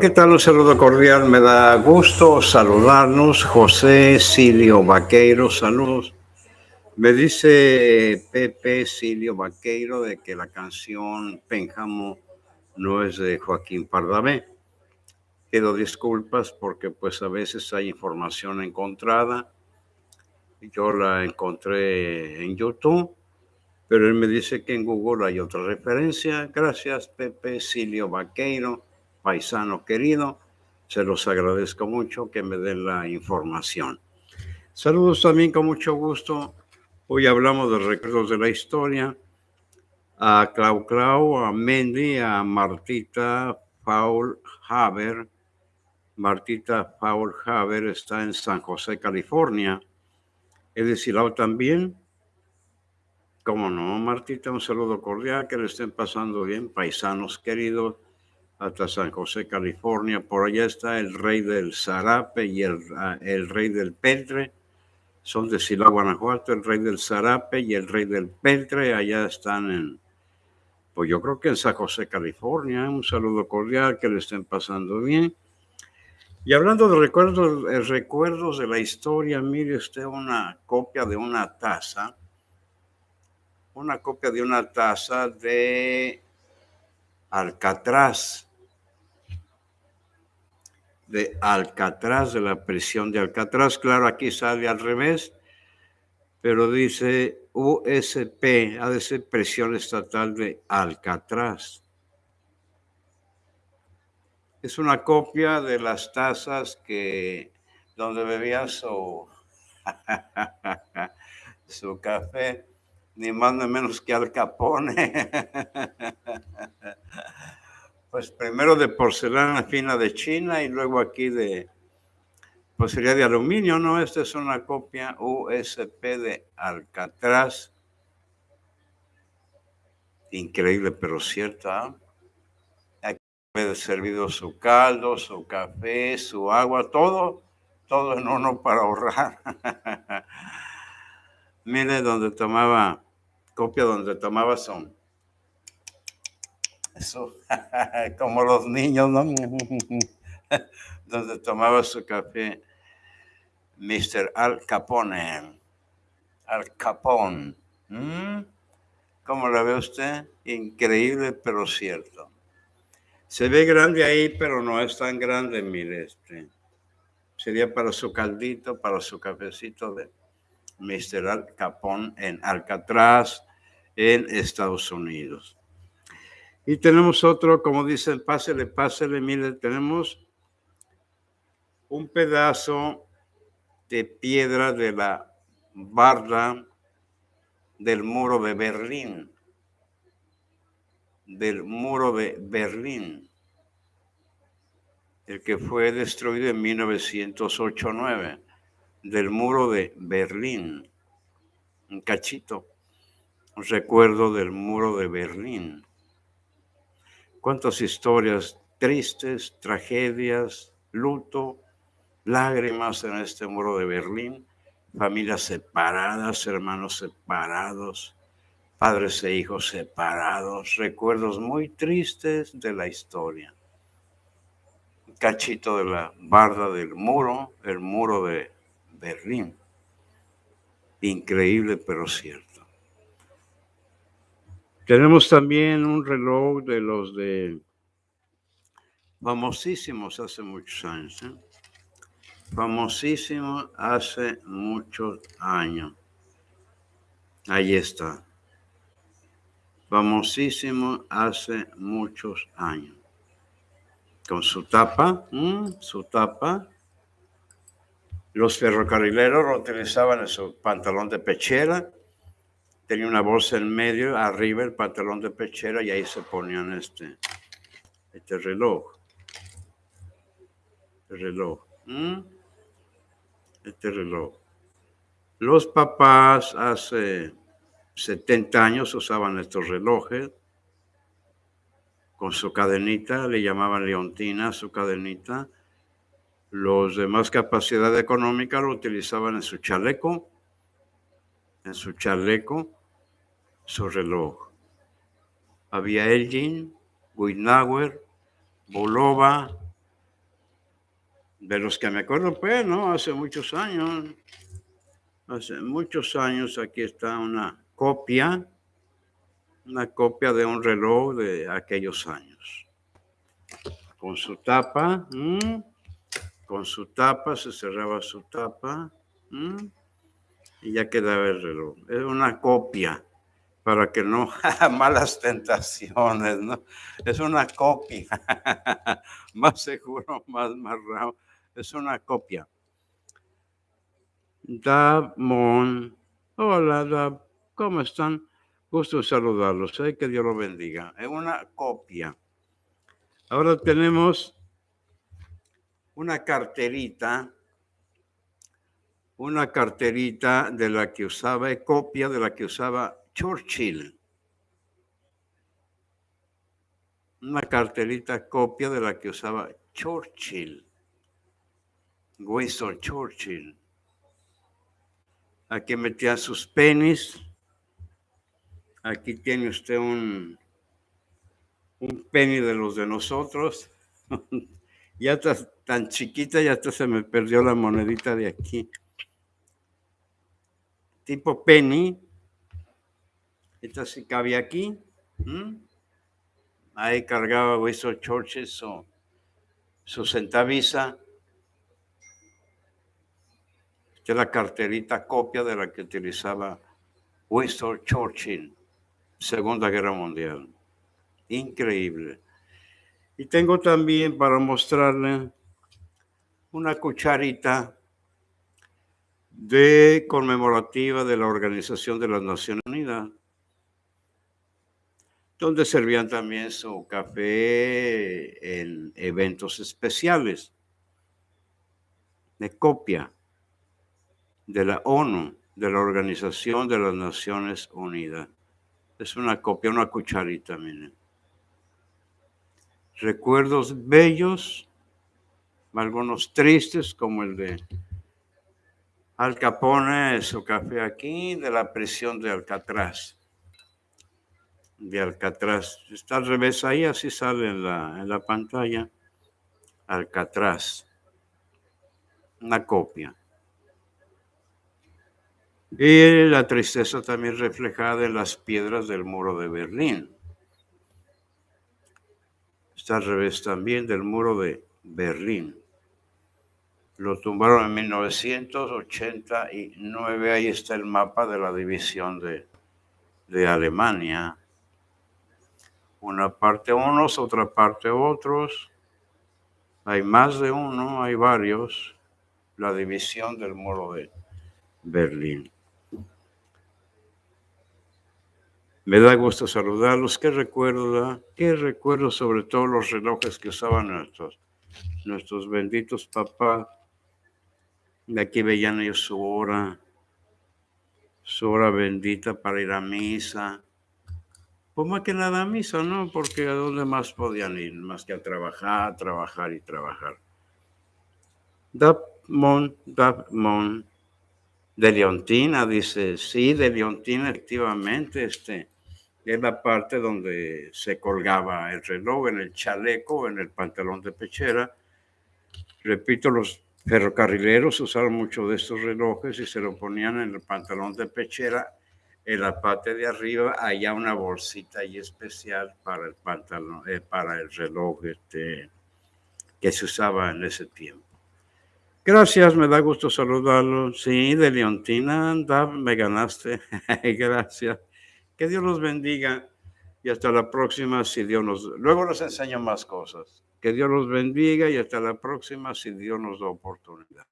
¿Qué tal? Un saludo cordial. Me da gusto saludarnos. José Silio Vaqueiro, saludos. Me dice Pepe Silio Vaqueiro de que la canción Pénjamo no es de Joaquín Pardavé. Pido disculpas porque pues a veces hay información encontrada. Yo la encontré en YouTube, pero él me dice que en Google hay otra referencia. Gracias Pepe Silio Vaqueiro paisano querido. Se los agradezco mucho que me den la información. Saludos también con mucho gusto. Hoy hablamos de recuerdos de la historia. A Clau Clau, a Mendy, a Martita Paul Haber. Martita Paul Haber está en San José, California. Es decir, también. Cómo no, Martita, un saludo cordial, que le estén pasando bien, paisanos queridos hasta San José, California. Por allá está el rey del Zarape y el, ah, el rey del Peltre. Son de Silao, Guanajuato, el rey del Zarape y el rey del Peltre. Allá están en, pues yo creo que en San José, California. Un saludo cordial, que le estén pasando bien. Y hablando de recuerdos, eh, recuerdos de la historia, mire usted una copia de una taza, una copia de una taza de Alcatraz, de Alcatraz, de la prisión de Alcatraz. Claro, aquí sale al revés, pero dice USP, ha de ser presión estatal de Alcatraz. Es una copia de las tazas que donde bebía su, su café ni más ni menos que Al Capone. pues primero de porcelana fina de China y luego aquí de, pues sería de aluminio, ¿no? Esta es una copia USP de Alcatraz. Increíble, pero cierta. Aquí puede servido su caldo, su café, su agua, todo, todo en uno para ahorrar. Mire donde tomaba copia donde tomaba son. Eso, como los niños, ¿no? donde tomaba su café. Mr. Al Capone. Al Capone. ¿Mm? ¿Cómo la ve usted? Increíble, pero cierto. Se ve grande ahí, pero no es tan grande, mire. Este. Sería para su caldito, para su cafecito de Mr. Al Capone en Alcatraz, en Estados Unidos. Y tenemos otro, como dice el pásele, pásele, mire, tenemos un pedazo de piedra de la barra del muro de Berlín, del muro de Berlín, el que fue destruido en 1908-9 del muro de Berlín, un cachito, un recuerdo del muro de Berlín. Cuántas historias tristes, tragedias, luto, lágrimas en este muro de Berlín, familias separadas, hermanos separados, padres e hijos separados, recuerdos muy tristes de la historia. Un cachito de la barda del muro, el muro de Berlín. Increíble, pero cierto. Tenemos también un reloj de los de famosísimos hace muchos años. ¿eh? Hace muchos años. Ahí está. Famosísimo hace muchos años. Con su tapa, su tapa, los ferrocarrileros utilizaban su pantalón de pechera, tenía una bolsa en medio, arriba el pantalón de pechera y ahí se ponían este, este reloj. El reloj. Este reloj. Los papás hace 70 años usaban estos relojes con su cadenita, le llamaban leontina su cadenita los de más capacidad económica lo utilizaban en su chaleco, en su chaleco, su reloj. Había Elgin, Guinauer, Bolova, De los que me acuerdo, pues, ¿no? Hace muchos años. Hace muchos años aquí está una copia, una copia de un reloj de aquellos años. Con su tapa, con su tapa, se cerraba su tapa y ya quedaba el reloj. Es una copia para que no malas tentaciones, ¿no? Es una copia, más seguro, más, rápido. Es una copia. Dab Mon. Hola, Dab. ¿Cómo están? Gusto saludarlos. ¿eh? Que Dios los bendiga. Es una copia. Ahora tenemos una carterita una carterita de la que usaba, copia de la que usaba Churchill. Una carterita copia de la que usaba Churchill. Winston Churchill. Aquí metía sus penis. Aquí tiene usted un, un penny de los de nosotros. ya está tan chiquita, ya hasta se me perdió la monedita de aquí tipo penny. Esta se cabe aquí. Ahí cargaba Winston Churchill su, su centaviza. Esta es la carterita copia de la que utilizaba Winston Churchill, Segunda Guerra Mundial. Increíble. Y tengo también para mostrarle una cucharita de conmemorativa de la Organización de las Naciones Unidas, donde servían también su café en eventos especiales de copia de la ONU, de la Organización de las Naciones Unidas. Es una copia, una cucharita, miren. Recuerdos bellos, algunos tristes, como el de al Capone su café aquí de la prisión de Alcatraz. De Alcatraz. Está al revés ahí, así sale en la, en la pantalla. Alcatraz. Una copia. Y la tristeza también reflejada en las piedras del muro de Berlín. Está al revés también del muro de Berlín. Lo tumbaron en 1989. Ahí está el mapa de la división de, de Alemania. Una parte unos, otra parte otros. Hay más de uno, hay varios. La división del muro de Berlín. Me da gusto saludarlos. ¿Qué recuerdo? ¿Qué recuerdo sobre todo los relojes que usaban nuestros, nuestros benditos papás? De aquí veían ellos su hora, su hora bendita para ir a misa. Pues más que nada a misa, ¿no? Porque a dónde más podían ir, más que a trabajar, trabajar y trabajar. Dapmon, Dapmon, de Leontina, dice, sí, de Leontina, efectivamente, este, es la parte donde se colgaba el reloj en el chaleco, en el pantalón de pechera. Repito, los ferrocarrileros usaron mucho de estos relojes y se lo ponían en el pantalón de pechera. En la parte de arriba había una bolsita ahí especial para el pantalón, eh, para el reloj este, que se usaba en ese tiempo. Gracias, me da gusto saludarlo. Sí, de Leontina, me ganaste. Gracias. Que Dios los bendiga y hasta la próxima si Dios nos... Luego les enseño más cosas. Que Dios los bendiga y hasta la próxima si Dios nos da oportunidad.